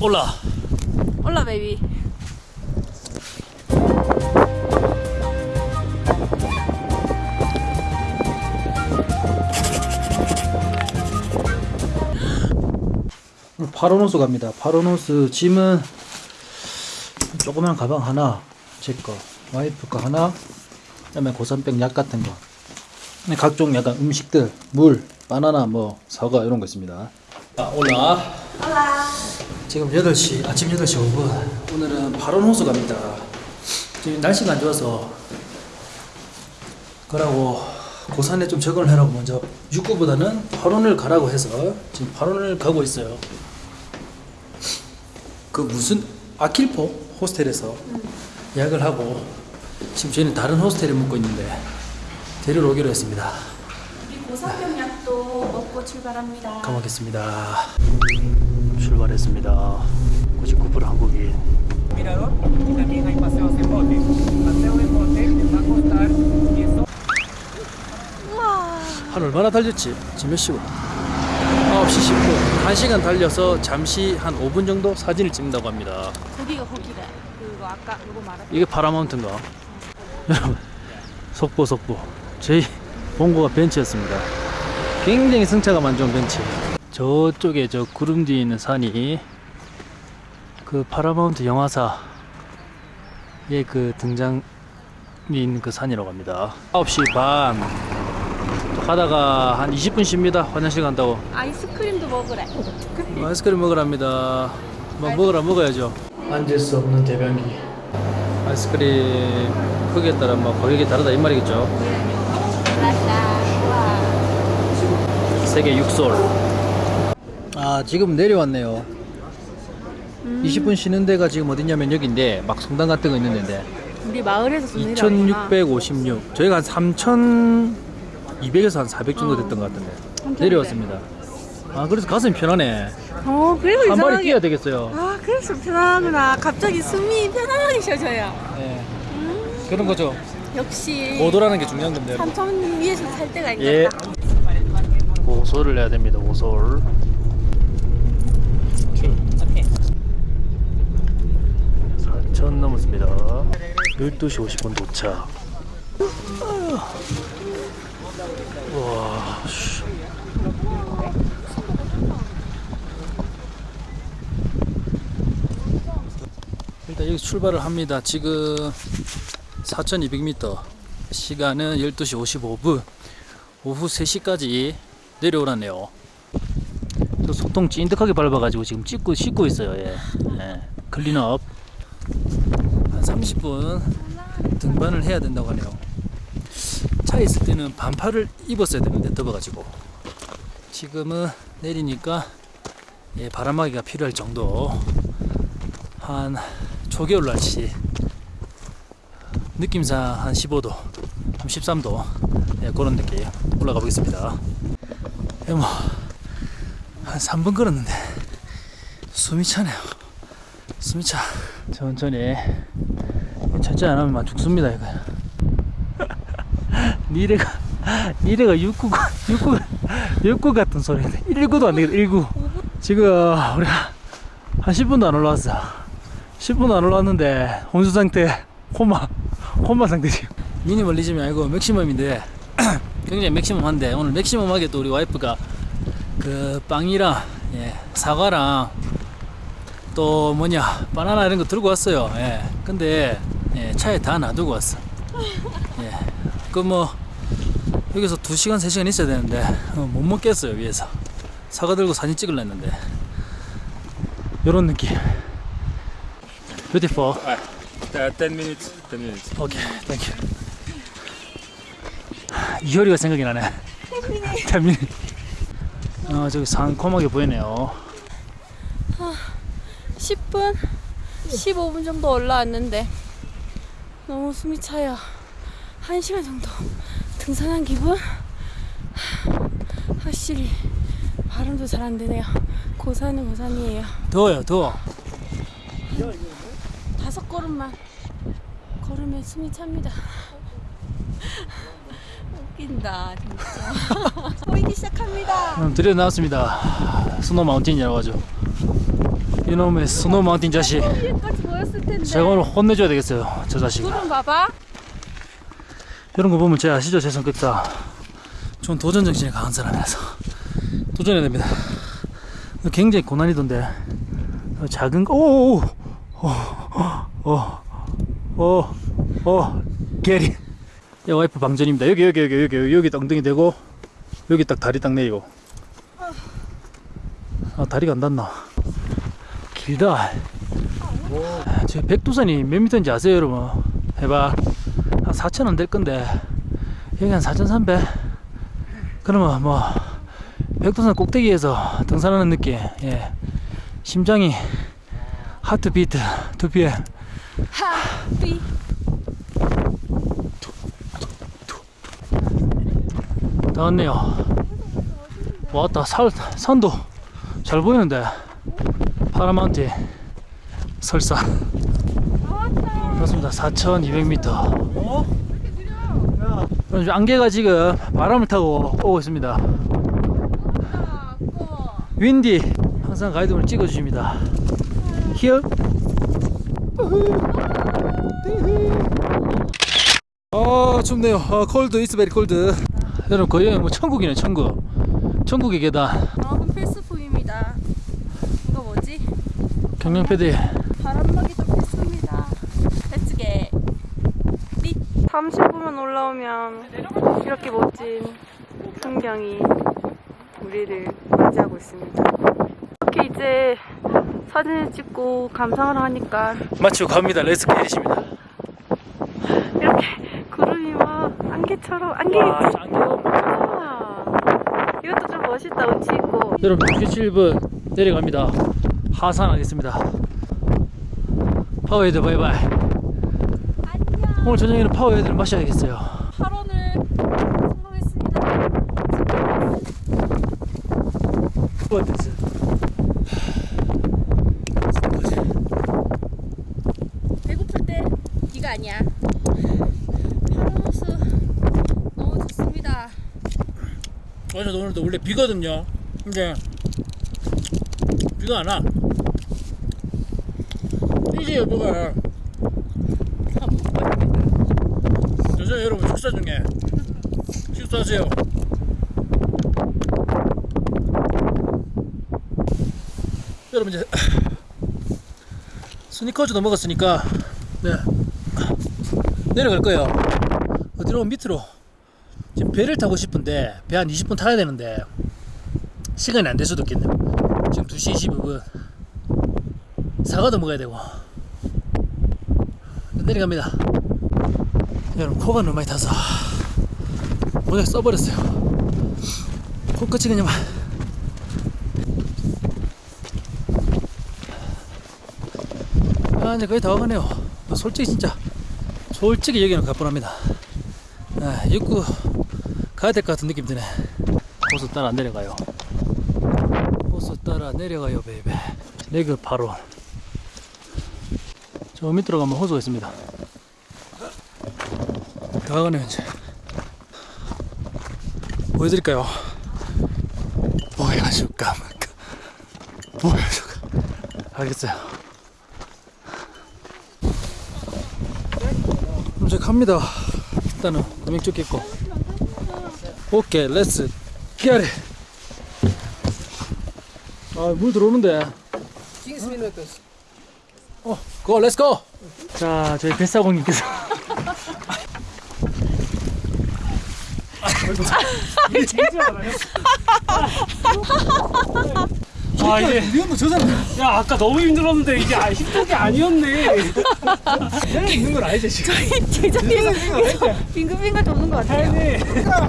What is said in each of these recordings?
Hola. Hola baby 파로노스 갑니다. 파로노스 짐은 조그만 가방 하나 제거 와이프 거 하나 그 다음에 고산병 약 같은 거. 네, 각종 약간 음식들 물 바나나 뭐 사과 이런 거 있습니다. 자 올라 지금 8시 아침 8시 5분. 오늘은 파로노스 갑니다. 지금 날씨가 안 좋아서 그러고 고산에 좀 적응을 해라고 먼저 육구보다는 파론을 가라고 해서 지금 파론을 가고 있어요. 그 무슨 아킬포 호스텔에서 예약을 하고 지금 저희는 다른 호스텔에 묵고 있는데 데리러 오기로 했습니다. 우리 고사병 약도 먹고 출발합니다. 가보겠습니다 출발했습니다. 99% 한국인 mirador y también hay paseos en bote. Paseo en bote les va a costar 10한 얼마나 달렸지? 지금 몇 시고? 9시 10분 1시간 달려서 잠시 한 5분 정도 사진을 찍는다고 합니다. 거기가 거기래 그거 아까 그거 말한 이게 파라마운트인가? 여러분 속보 속보. 저희 본고가 벤치였습니다. 굉장히 승차감 안 좋은 벤치 저쪽에 저 구름 뒤에 있는 산이 그 파라마운트 영화사의 그 등장이 있는 그 산이라고 합니다 9시 반 가다가 한 20분 쉽니다 화장실 간다고 아이스크림도 먹으래 아이스크림 먹으랍니다. 뭐 먹으라 먹어야죠. 앉을 수 없는 대변기. 아이스크림 크기에 따라 뭐 가격이 다르다 이 말이겠죠. 세개 6솔. 아 지금 내려왔네요. 20분 쉬는 데가 지금 어디냐면 여기인데 막 성당 같은 거 있는 데인데 우리 마을에서 좀 내려왔구나 2656 저희가 한 3200에서 한 400 정도 됐던 것 같은데 내려왔습니다. 아 그래서 가슴이 편하네. 어 그래서 한 마리 이상하게 뛰어야 되겠어요. 아 그래서 편하구나 갑자기 숨이 편안하게 쉬어져요 네. 그런 거죠. 역시 오도라는 게 중요한 건데. 삼천 위에서 살 때가 예. 있겠다 고소를 해야 됩니다. 고소를. 4천 넘었습니다. 12시 50분 도착. 와. 씨. 일단 여기 출발을 합니다. 지금 4,200m. 시간은 12시 55분. 오후 3시까지 내려오라네요. 저 소통 찐득하게 밟아가지고 지금 찍고 씻고 있어요. 예. 예. 클린업 한 30분 등반을 해야 된다고 하네요. 차에 있을 때는 반팔을 입었어야 되는데 더워가지고 지금은 내리니까 예, 바람막이가 필요할 정도 한 초겨울 날씨 느낌상 한 15도, 한 13도 예, 그런 느낌 올라가 보겠습니다. 예, 뭐, 한 3분 걸었는데 숨이 차네요. 숨이 차. 천천히 하면 막 죽습니다 이거. 니래가 니래가 69 69 69 같은 소리인데 19도 안 되겠다 19. 지금 우리가 한 10분도 안 올라왔어. 10분 안 올라왔는데 혼수 상태 코마 코마 상태 지금 미니멀리즘이 아니고 맥시멈인데 굉장히 맥시멈한데 오늘 맥시멈하게 또 우리 와이프가 그 빵이랑 예, 사과랑 또 뭐냐 바나나 이런 거 들고 왔어요 예. 근데 예, 차에 다 놔두고 왔어 예. 그뭐 여기서 2시간 3시간 있어야 되는데 어, 못 먹겠어요 위에서 사과 들고 사진 찍으려 했는데 요런 느낌 beautiful Uh, 10 minutes. 10 minutes. Okay, thank you. 이효리가 생각이 나네. 태민. 어, 저기 상콤하게 보이네요. 10분 15분 정도 올라왔는데 너무 숨이 차요 1시간 정도 등산한 기분 확실히 발음도 잘 안 되네요 고산은 고산이에요 더워요, 더워. 다섯 걸음만 걸으면 숨이 찹니다. 웃긴다 진짜. 보이기 시작합니다. 음, 드디어 나왔습니다. snow mountain이라고 하죠. 이놈의 snow mountain 자식. 텐데. 제가 오늘 혼내줘야 되겠어요 저 자식 구름 봐봐. 이런 거 보면 제 아시죠? 제 성격 다 전 도전 정신이 강한 사람이라서. 도전해야 됩니다. 굉장히 고난이던데. 어, 작은 어, 거오오오오 게리. 야 와이프 방전입니다. 여기 여기 여기 여기 여기 엉덩이 대고 여기 딱 다리 딱 내리고. 아 다리가 안 닿나 길다 저 백두산이 몇 미터인지 아세요 여러분? 해봐. 한 4,000원 될 건데. 여기 한 4,300 그러면 뭐 백두산 꼭대기에서 등산하는 느낌. 예. 심장이 하트 비트 두 비에. 하비. 다 왔네요. 왔다. 살, 산도 잘 보이는데 파라마운틴 설산 그렇습니다. 4200m 그럼 안개가 지금 바람을 타고 오고 있습니다. 윈디 항상 가이드를 찍어주십니다. Here 아 춥네요. 아 cold is very cold. 여러분 거의 뭐 천국이네 천국. 천국의 계단. 여러분 필수품입니다. 이거 뭐지? 경량 패딩. 바람막이도 필수입니다. Let's get. 30분만 올라오면 이렇게 멋진 풍경이 우리를 맞이하고 있습니다. 이렇게 이제 사진을 찍고 감상을 하니까 마치고 갑니다. Let's get it입니다. 이렇게 구름이 막 안개처럼 안개. 와 안개가 아, 이것도 좀 멋있다. 운치 있고. 여러분 67분 내려갑니다 하산하겠습니다. 파워에이드 바이바이. 안녕. 오늘 저녁에는 파워에이드를 마셔야겠어요. 8원을 성공했습니다. 어땠어? 배고플 때 네가 아니야. 파라노스 너무 좋습니다. 어제 오늘도 원래 비거든요. 근데 비가 안와 이제 여보가. 저저 여러분 식사 중에. 식사하세요. 여러분 이제 스니커즈도 먹었으니까 네. 내려갈 거예요. 어디로 밑으로. 지금 배를 타고 싶은데 배 한 20분 타야 되는데 시간이 안 될 수도 있겠네요 지금 2시 25분. 사과도 먹어야 되고 내려갑니다 여러분 코가 너무 많이 타서 모자 써버렸어요 코끝이 그냥 막 아, 이제 거의 다 와가네요. 솔직히 진짜, 솔직히 여기는 가뿐합니다. 아, 입구 가야 될 것 같은 느낌 드네. 호수 따라 내려가요. 호수 따라 내려가요, baby. 레그 바로. 저 밑으로 가면 호수가 있습니다. 다 가네요, 이제. 보여드릴까요? 보여줄까, 말까. 보여줄까. 알겠어요. 이제 갑니다. 일단은 금액 찍겠고. Okay, let's get it. 아, 물 들어오는데. 어, go, let's go. 자, 저희 뱃사공님께서. 아 이제 이건 저 사람 야 아까 너무 힘들었는데 이게 아, 힘든 게 아니었네. 내가 있는 건 알지 지금. 제자리에서 빙글빙글 도는 것 같아요들다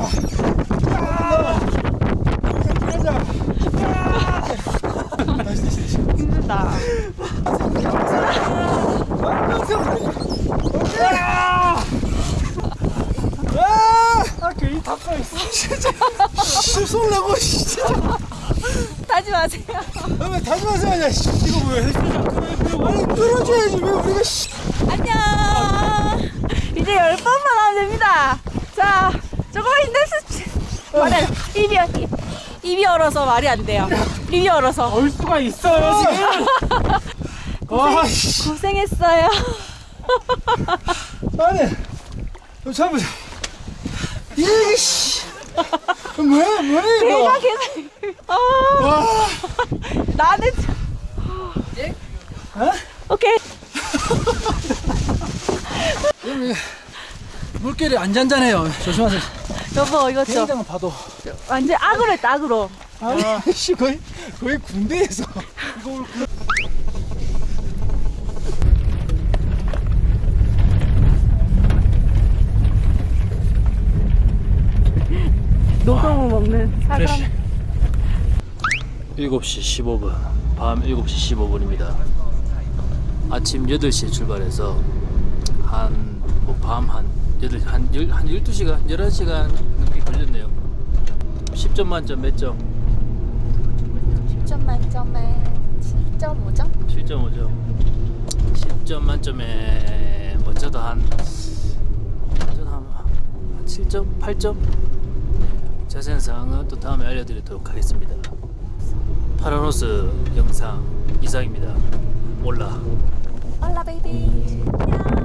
아 괜히 탔어 있어. 쏠라고 진짜. 타지 마세요 왜 다시 마세요, 야. 씨. 이거 뭐야? 아니 끌어줘야지 왜 우리가 씨. 안녕 이제 열 번만 하면 됩니다 자 조금만 힘내서 안 입이 입- 입이 얼어서 말이 안 돼요 입이 얼어서 올 수가 있어요 지금. 와, 씨. 고생했어요. 아니, 좀 잡으자. 이게, 씨. 뭐야, 뭐야, 내가 이거. 계속. 아, 와, 나는. 어? 오케이. 물결이 안 잔잔해요. 조심하세요. 여보, 이거 좀. 비행장은 봐도. 완전 악으로 했다, 악으로. 아니, 씨, 거의, 거의 군대에서. 이거 오늘 그- 노동을 먹는 사람. 7시 15분 밤 7시 15분입니다 아침 8시에 출발해서 한뭐밤한 8, 한, 열, 한 12시간 11시간 넘게 걸렸네요 10점 만점 몇 점? 10점 만점에 7.5점? 7.5점 10점 만점에 뭐 저도 한 저도 한, 한 7점? 8점? 네, 자세한 사항은 또 다음에 알려드리도록 하겠습니다 파라노스 영상 이상입니다 hola hola baby. 안녕.